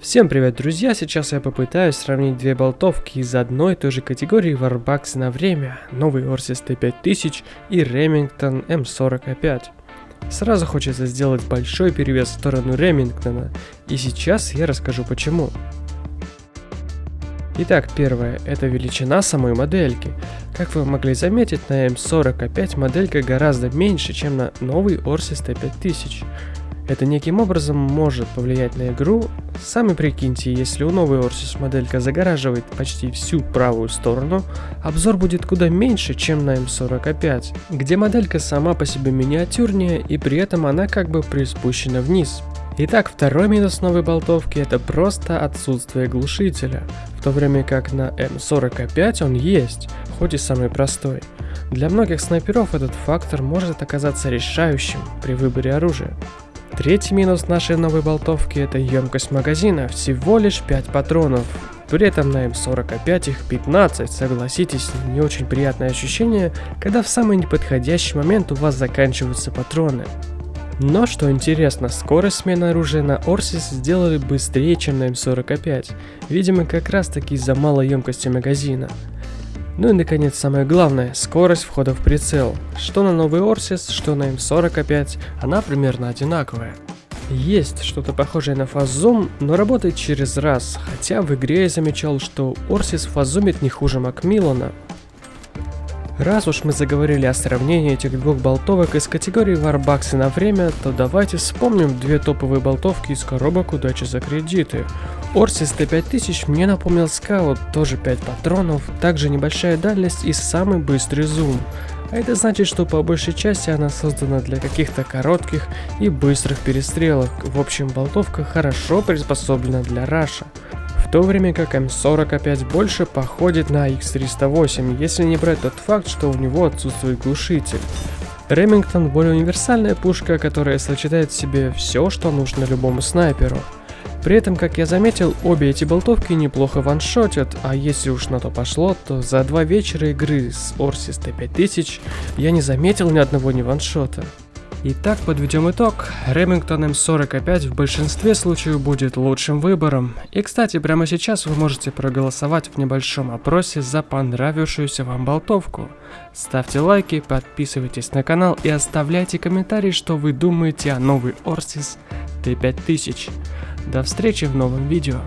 Всем привет, друзья! Сейчас я попытаюсь сравнить две болтовки из одной и той же категории Warbucks на время, новый Orsys T5000 и Remington M40A5. Сразу хочется сделать большой перевес в сторону Ремингтона, и сейчас я расскажу почему. Итак, первое – это величина самой модельки. Как вы могли заметить, на M40A5 моделька гораздо меньше, чем на новый Orsys T5000. Это неким образом может повлиять на игру. Сами прикиньте, если у новой Orsys моделька загораживает почти всю правую сторону, обзор будет куда меньше, чем на M40A5, где моделька сама по себе миниатюрнее и при этом она как бы приспущена вниз. Итак, второй минус новой болтовки это просто отсутствие глушителя, в то время как на М45 он есть, хоть и самый простой. Для многих снайперов этот фактор может оказаться решающим при выборе оружия. Третий минус нашей новой болтовки это емкость магазина, всего лишь 5 патронов. При этом на М45 их 15, согласитесь, не очень приятное ощущение, когда в самый неподходящий момент у вас заканчиваются патроны. Но что интересно, скорость смены оружия на Орсис сделали быстрее, чем на М45, видимо как раз таки из-за малой емкости магазина. Ну и наконец самое главное, скорость входа в прицел. Что на новый Орсис, что на М40 она примерно одинаковая. Есть что-то похожее на фаззум, но работает через раз, хотя в игре я замечал, что Орсис фазумит не хуже Макмиллана. Раз уж мы заговорили о сравнении этих двух болтовок из категории Warbucks на время, то давайте вспомним две топовые болтовки из коробок удачи за кредиты. Орсис Т5000 мне напомнил скаут, тоже 5 патронов, также небольшая дальность и самый быстрый зум. А это значит, что по большей части она создана для каких-то коротких и быстрых перестрелок. В общем, болтовка хорошо приспособлена для раша в то время как М40 опять больше походит на X308, если не брать тот факт, что у него отсутствует глушитель. Ремингтон более универсальная пушка, которая сочетает в себе все, что нужно любому снайперу. При этом, как я заметил, обе эти болтовки неплохо ваншотят, а если уж на то пошло, то за два вечера игры с Orsis T5000 я не заметил ни одного не ваншота. Итак, подведем итог. Remington M40 в большинстве случаев будет лучшим выбором. И кстати, прямо сейчас вы можете проголосовать в небольшом опросе за понравившуюся вам болтовку. Ставьте лайки, подписывайтесь на канал и оставляйте комментарии, что вы думаете о новой Orsis T5000. До встречи в новом видео.